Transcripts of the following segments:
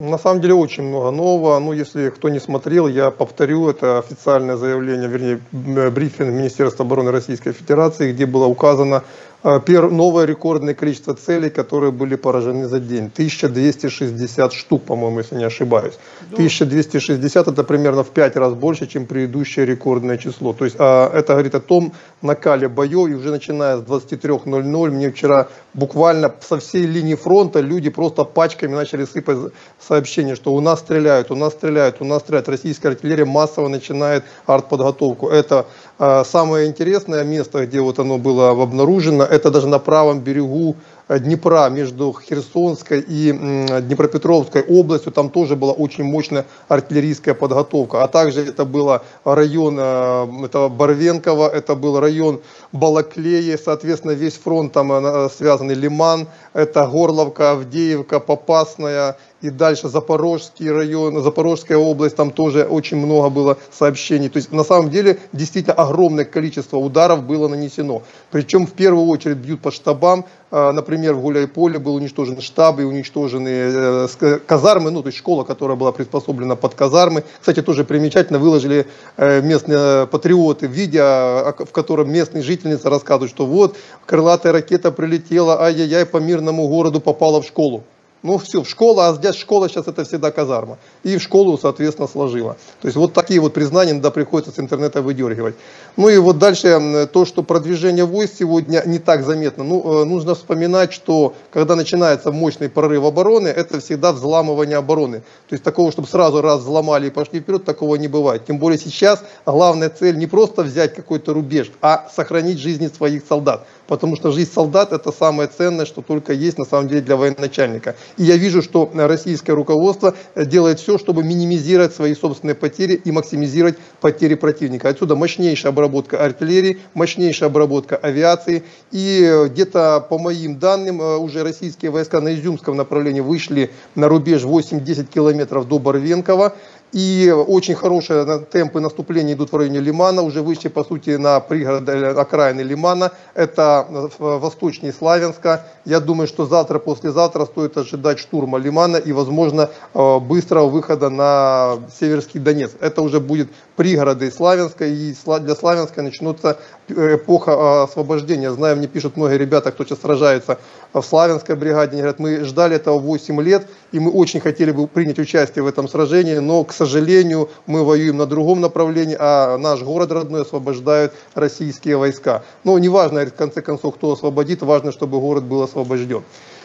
На самом деле очень много нового. Ну, если кто не смотрел, я повторю, это официальное заявление, вернее, брифинг Министерства обороны Российской Федерации, где было указано новое рекордное количество целей, которые были поражены за день. 1260 штук, по-моему, если не ошибаюсь. 1260 это примерно в 5 раз больше, чем предыдущее рекордное число. То есть а, это говорит о том накале боев, и уже начиная с 23.00, мне вчера буквально со всей линии фронта люди просто пачками начали сыпать сообщение, что у нас стреляют, у нас стреляют, у нас стреляют. Российская артиллерия массово начинает артподготовку. Это э, самое интересное место, где вот оно было обнаружено, это даже на правом берегу Э, Днепра между Херсонской и Днепропетровской областью, там тоже была очень мощная артиллерийская подготовка. А также это был район э, это Барвенково, это был район Балаклеи, соответственно, весь фронт там э, связанный. Лиман, это Горловка, Авдеевка, Попасная и дальше Запорожский район, Запорожская область, там тоже очень много было сообщений. То есть на самом деле действительно огромное количество ударов было нанесено. Причем в первую очередь бьют по штабам. А, например, в Гуляйполе был уничтожен штаб и уничтожены э, казармы, ну то есть школа, которая была приспособлена под казармы. Кстати, тоже примечательно выложили э, местные патриоты видео, в котором местные жительницы рассказывают, что вот крылатая ракета прилетела, ай-яй-яй, по мирному городу попала в школу. Ну все, в школу, а здесь школа сейчас это всегда казарма. И в школу, соответственно, сложила. То есть вот такие вот признания иногда приходится с интернета выдергивать. Ну и вот дальше то, что продвижение войск сегодня не так заметно. Ну, э, нужно вспоминать, что когда начинается мощный прорыв обороны, это всегда взламывание обороны. То есть такого, чтобы сразу раз взломали и пошли вперед, такого не бывает. Тем более сейчас главная цель не просто взять какой-то рубеж, а сохранить жизни своих солдат. Потому что жизнь солдат это самое ценное, что только есть на самом деле для военачальника. И я вижу, что российское руководство делает все, чтобы минимизировать свои собственные потери и максимизировать потери противника. Отсюда мощнейшая обработка артиллерии, мощнейшая обработка авиации. И где-то, по моим данным, э, уже российские войска на Изюмском направлении вышли на рубеж 8-10 километров до Барвенкова. И очень хорошие темпы наступления идут в районе Лимана, уже вышли, по сути, на пригород э, окраины Лимана. Это э, восточнее Славянска. Я думаю, что завтра, послезавтра стоит ожидать штурма Лимана и, возможно, э, быстрого выхода на Северский Донец. Это уже будет пригороды Славянска, и для Славянска начнется эпоха освобождения. Знаю, мне пишут многие ребята, кто сейчас сражается в Славянской бригаде, они говорят, мы ждали этого 8 лет, и мы очень хотели бы принять участие в этом сражении, но, к сожалению, мы воюем на другом направлении, а наш город родной освобождают российские войска. Но неважно, в конце концов, кто освободит, важно, чтобы город был освобожден.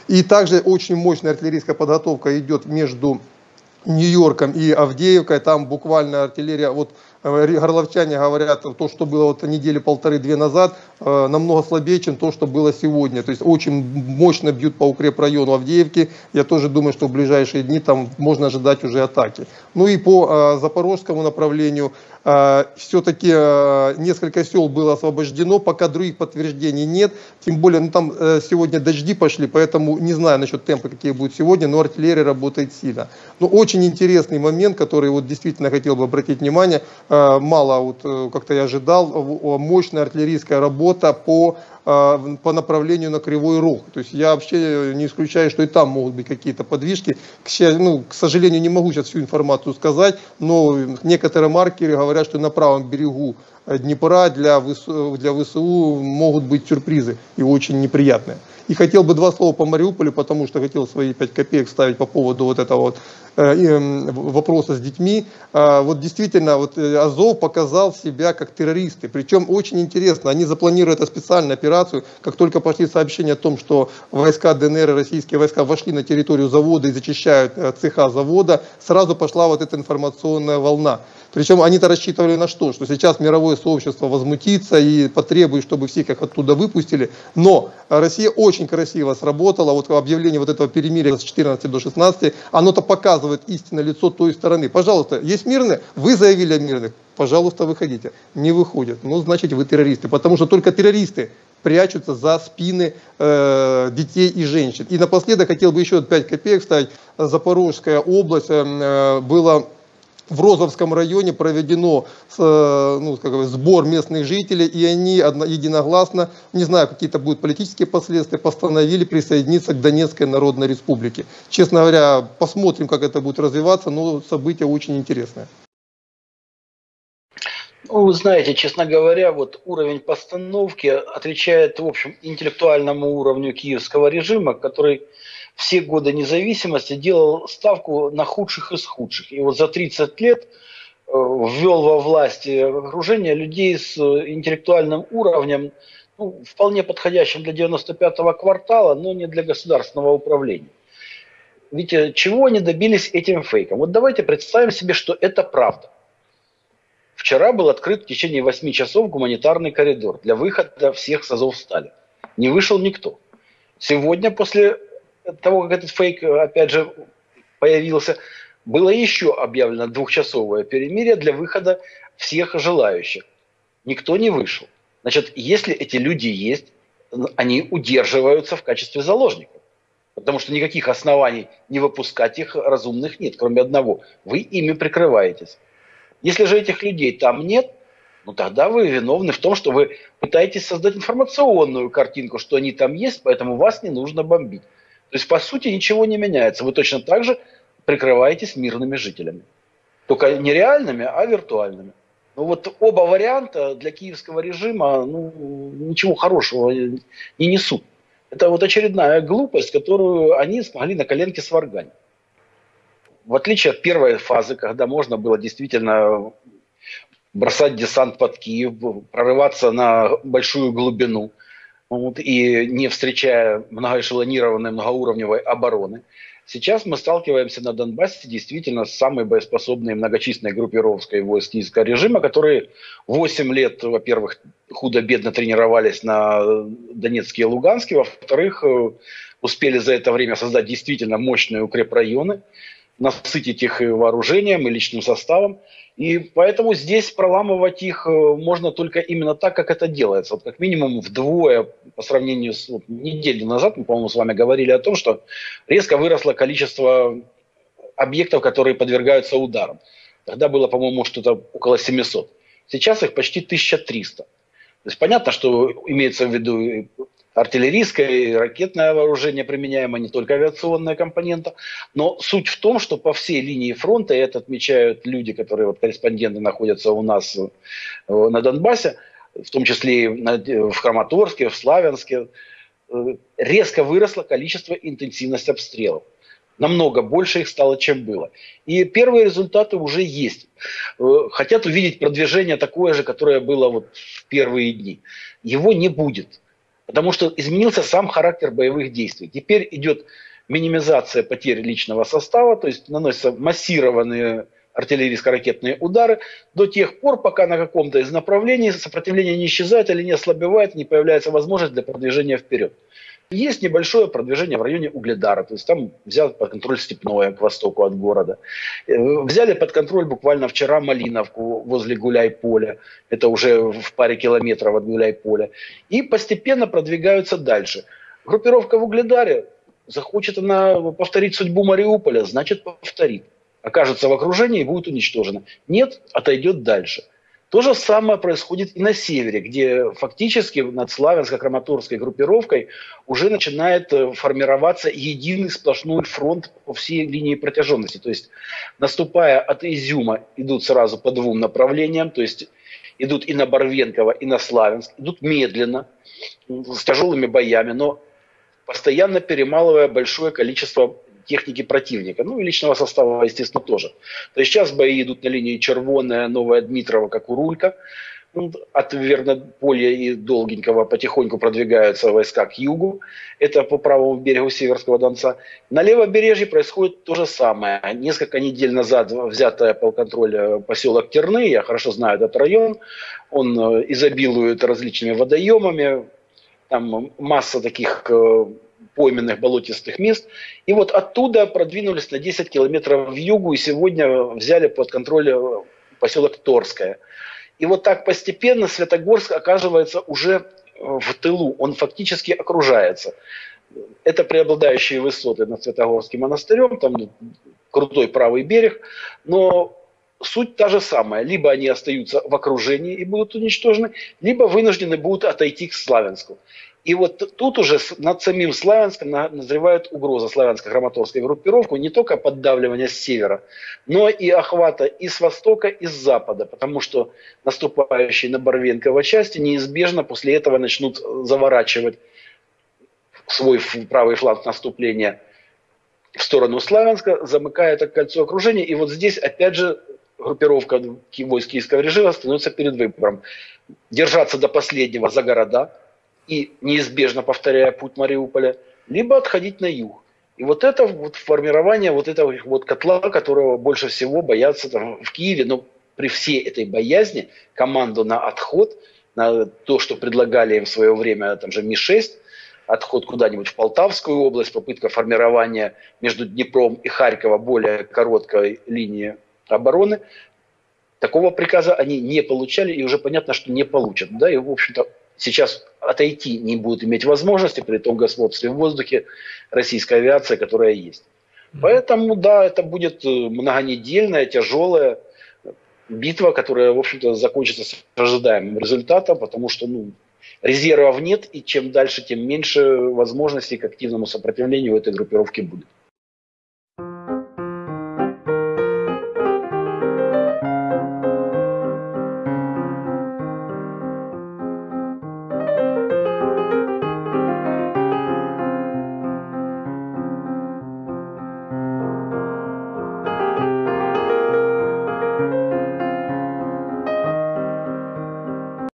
И также очень мощная артиллерийская подготовка идет между Нью-Йорком и Авдеевкой, там буквально артиллерия, вот горловчане говорят, то, что было вот недели полторы-две назад, э, намного слабее, чем то, что было сегодня. То есть очень мощно бьют по укрепрайону Авдеевки. Я тоже думаю, что в ближайшие дни там можно ожидать уже атаки. Ну и по э, запорожскому направлению все-таки несколько сел было освобождено, пока других подтверждений нет. Тем более, ну там сегодня дожди пошли, поэтому не знаю насчет темпа, какие будут сегодня, но артиллерия работает сильно. Но очень интересный момент, который вот действительно хотел бы обратить внимание, Э, мало, вот, э, как-то я ожидал, мощная артиллерийская работа по, э, по направлению на Кривой Рог. То есть я вообще не исключаю, что и там могут быть какие-то подвижки. К, ну, к сожалению, не могу сейчас всю информацию сказать, но некоторые маркеры говорят, что на правом берегу Днепра для ВСУ, для ВСУ могут быть сюрпризы и очень неприятные. И хотел бы два слова по Мариуполю, потому что хотел свои пять копеек ставить по поводу вот этого вот э, вопроса с детьми. А, вот действительно, вот э, Азов показал себя как террористы. Причем очень интересно, они запланируют эту специальную операцию, как только пошли сообщения о том, что войска ДНР российские войска вошли на территорию завода и зачищают э, цеха завода, сразу пошла вот эта информационная волна. Причем они-то рассчитывали на что? Что сейчас мировое сообщество возмутится и потребует, чтобы всех их оттуда выпустили. Но Россия очень красиво сработала. Вот объявление вот этого перемирия с 14 до 16, оно-то показывает истинное лицо той стороны. Пожалуйста, есть мирные? Вы заявили о мирных? Пожалуйста, выходите. Не выходят. Ну, значит, вы террористы. Потому что только террористы прячутся за спины э, детей и женщин. И напоследок хотел бы еще 5 копеек вставить. Запорожская область э, была в Розовском районе проведено э, ну, сбор местных жителей, и они единогласно, не знаю, какие-то будут политические последствия, постановили присоединиться к Донецкой Народной Республике. Честно говоря, посмотрим, как это будет развиваться, но событие очень интересное. Ну, вы знаете, честно говоря, вот уровень постановки отвечает, в общем, интеллектуальному уровню киевского режима, который все годы независимости делал ставку на худших из худших. И вот за 30 лет э, ввел во власти окружение людей с интеллектуальным уровнем, ну, вполне подходящим для 95-го квартала, но не для государственного управления. Ведь э, чего они добились этим фейком? Вот давайте представим себе, что это правда. Вчера был открыт в течение 8 часов гуманитарный коридор для выхода всех с Азов стали. Не вышел никто. Сегодня, после того, как этот фейк, опять же, появился, было еще объявлено двухчасовое перемирие для выхода всех желающих. Никто не вышел. Значит, если эти люди есть, они удерживаются в качестве заложников. Потому что никаких оснований не выпускать их разумных нет, кроме одного. Вы ими прикрываетесь. Если же этих людей там нет, ну тогда вы виновны в том, что вы пытаетесь создать информационную картинку, что они там есть, поэтому вас не нужно бомбить. То есть, по сути, ничего не меняется. Вы точно так же прикрываетесь мирными жителями. Только не реальными, а виртуальными. Ну вот оба варианта для киевского режима ну, ничего хорошего не несут. Это вот очередная глупость, которую они смогли на коленке сварганить в отличие от первой фазы, когда можно было действительно бросать десант под Киев, прорываться на большую глубину вот, и не встречая многоэшелонированной многоуровневой обороны, Сейчас мы сталкиваемся на Донбассе действительно с самой боеспособной многочисленной группировкой войск киевского режима, которые 8 лет, во-первых, худо-бедно тренировались на Донецке и Луганске, во-вторых, э, успели за это время создать действительно мощные укрепрайоны, насытить их и вооружением, и личным составом. И поэтому здесь проламывать их э, можно только именно так, как это делается. Вот как минимум вдвое по сравнению с вот, неделю назад, мы, по-моему, с вами говорили о том, что резко выросло количество объектов, которые подвергаются ударам. Тогда было, по-моему, что-то около 700. Сейчас их почти 1300. То есть понятно, что имеется в виду артиллерийское и ракетное вооружение применяемо, не только авиационная компонента. Но суть в том, что по всей линии фронта, и это отмечают люди, которые, вот корреспонденты находятся у нас э, на Донбассе, в том числе и в Краматорске, в Славянске, э, резко выросло количество интенсивность обстрелов. Намного больше их стало, чем было. И первые результаты уже есть. Э, хотят увидеть продвижение такое же, которое было вот в первые дни. Его не будет. Потому что изменился сам характер боевых действий. Теперь идет минимизация потерь личного состава, то есть наносятся массированные артиллерийско-ракетные удары до тех пор, пока на каком-то из направлений сопротивление не исчезает или не ослабевает, не появляется возможность для продвижения вперед. Есть небольшое продвижение в районе Угледара, то есть там взяли под контроль Степное к востоку от города. Э, взяли под контроль буквально вчера Малиновку возле Гуляй-Поля, это уже в паре километров от Гуляй-Поля. И постепенно продвигаются дальше. Группировка в Угледаре, захочет она повторить судьбу Мариуполя, значит повторит. Окажется в окружении и будет уничтожена. Нет, отойдет дальше. То же самое происходит и на севере, где фактически над Славянско-Краматорской группировкой уже начинает э, формироваться единый сплошной фронт по всей линии протяженности. То есть, наступая от Изюма, идут сразу по двум направлениям, то есть идут и на Барвенково, и на Славянск, идут медленно, с тяжелыми боями, но постоянно перемалывая большое количество техники противника, ну и личного состава, естественно, тоже. То есть сейчас бои идут на линии Червоная, Новая Дмитрова, как Урулька. Ну, от Вернополья и Долгенького потихоньку продвигаются войска к югу. Это по правому берегу Северского Донца. На левобережье происходит то же самое. Несколько недель назад взятая под контроль э, поселок Терны, я хорошо знаю этот район, он э, изобилует различными водоемами, там масса таких э, пойменных болотистых мест. И вот оттуда продвинулись на 10 километров в югу и сегодня взяли под контроль э, поселок Торское. И вот так постепенно Светогорск оказывается уже э, в тылу, он фактически окружается. Это преобладающие высоты над Светогорским монастырем, там крутой правый берег, но суть та же самая. Либо они остаются в окружении и будут уничтожены, либо вынуждены будут отойти к Славянску. И вот тут уже над самим Славянском назревает угроза славянско-краматорской группировку не только поддавливания с севера, но и охвата и с востока, и с запада, потому что наступающие на Барвенково части неизбежно после этого начнут заворачивать свой правый фланг наступления в сторону Славянска, замыкая это кольцо окружения. И вот здесь, опять же, группировка войск киевского режима становится перед выбором. Держаться до последнего за города и неизбежно повторяя путь Мариуполя, либо отходить на юг. И вот это вот формирование вот этого вот котла, которого больше всего боятся там, в Киеве, но при всей этой боязни команду на отход, на то, что предлагали им в свое время там же Ми-6, отход куда-нибудь в Полтавскую область, попытка формирования между Днепром и Харьковом более короткой линии обороны. Такого приказа они не получали, и уже понятно, что не получат. Да, и, в общем-то, сейчас отойти не будут иметь возможности при том господстве в воздухе российской авиации, которая есть. Поэтому, да, это будет э, многонедельная, тяжелая битва, которая, в общем-то, закончится с ожидаемым результатом, потому что, ну, резервов нет, и чем дальше, тем меньше возможностей к активному сопротивлению этой группировки будет.